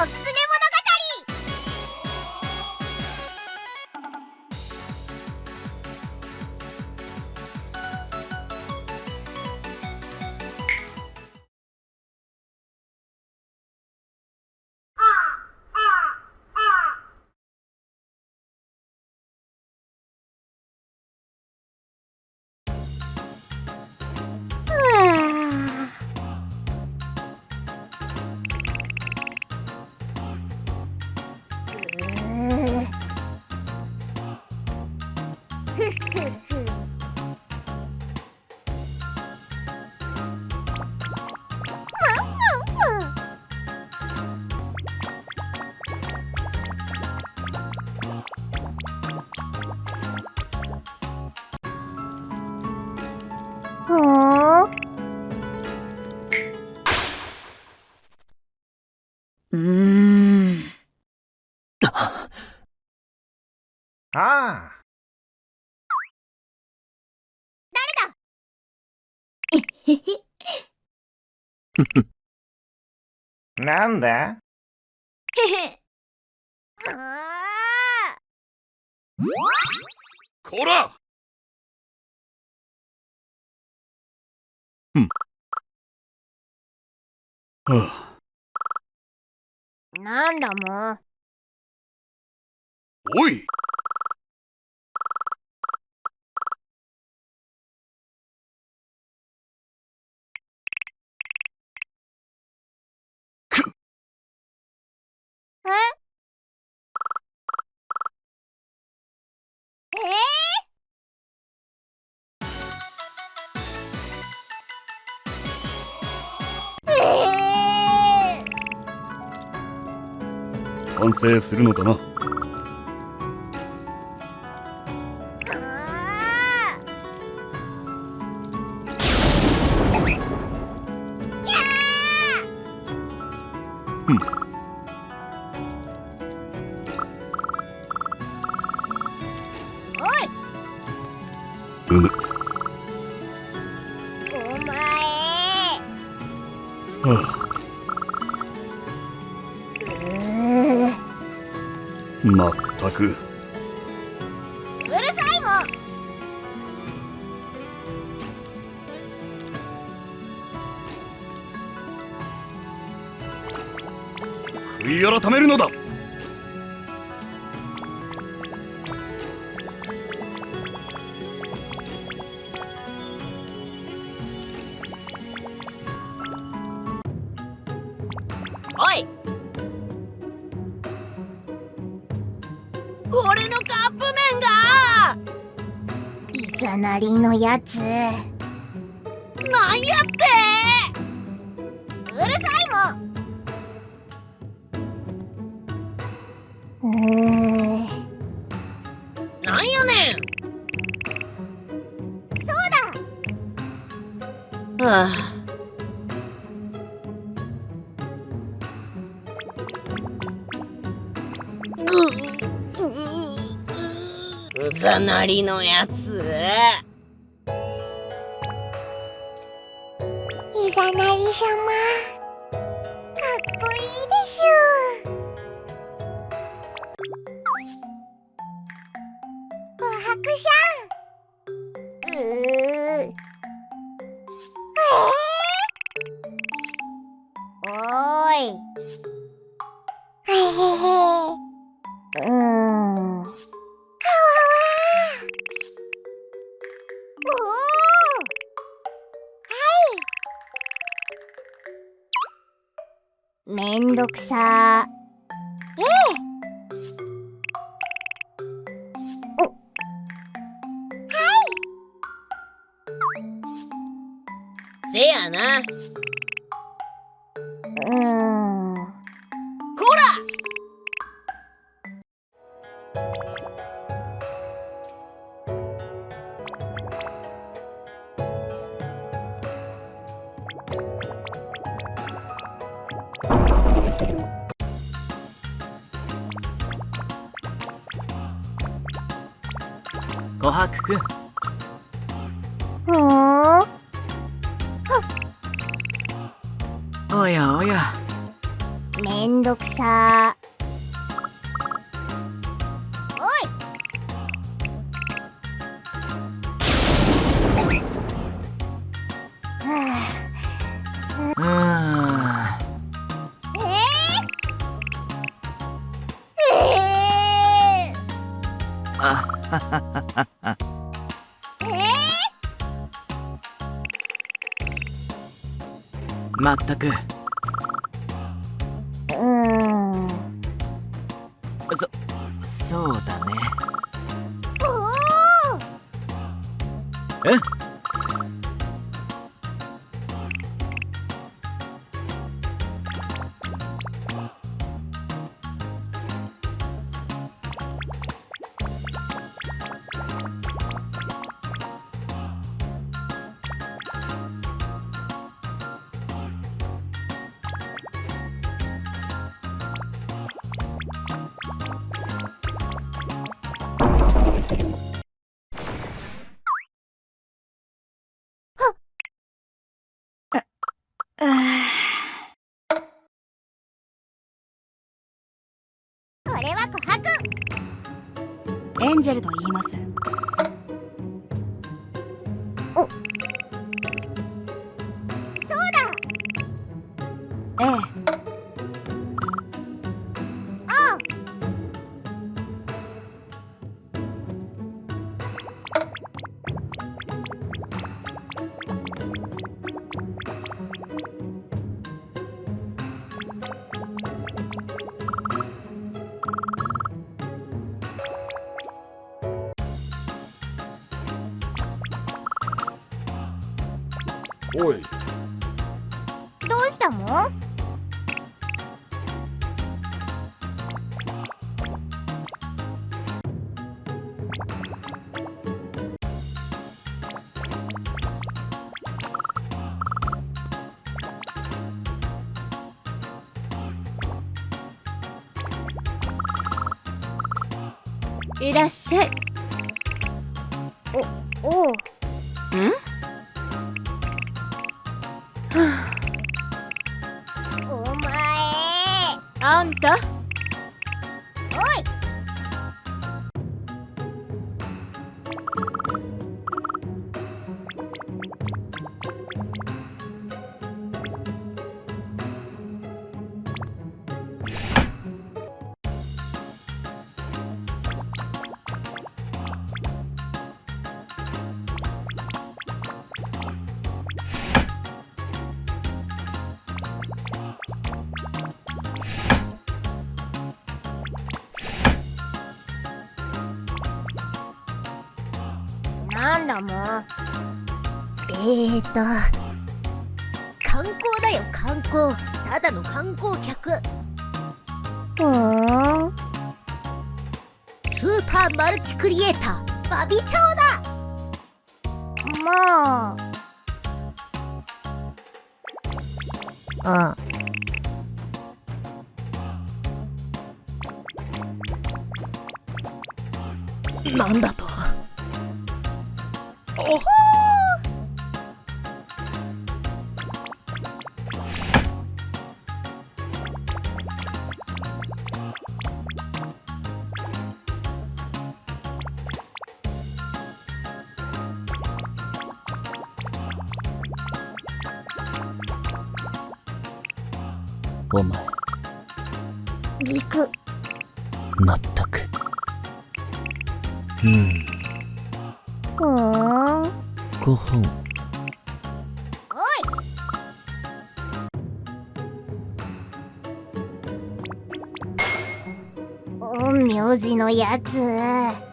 おすすうん。ああ。なんだ？へへこら！うん。はあなんだもうおい完成するのかな。おい。うむお前。はあまったく。うるさいもん。悔い改めるのだ。おい麺がいざなりのやつ。うるなんやって！さいもん。うーなんやねん！そうだ。はあ。ぐうううざなりのやつ。いざなりさまかっこいいでしゅおはくしゃん。おおめんどくさ。ええ。お。せやな。うーん琥珀くん。ふーんおやおや。めんどくさまったく。ー、うーん。そそうだね。おーえ？こエンジェルと言います。そうだ。ええおい。どうしたの？いらっしゃい。おう。おあんた？おいなんだもうえーと観光だよ観光。ただの観光客。ふーん。スーパーマルチクリエイター。バビチョウだ。まあうん。なんだとお前ギクまったくうん。ふーん5本陰陽師のやつ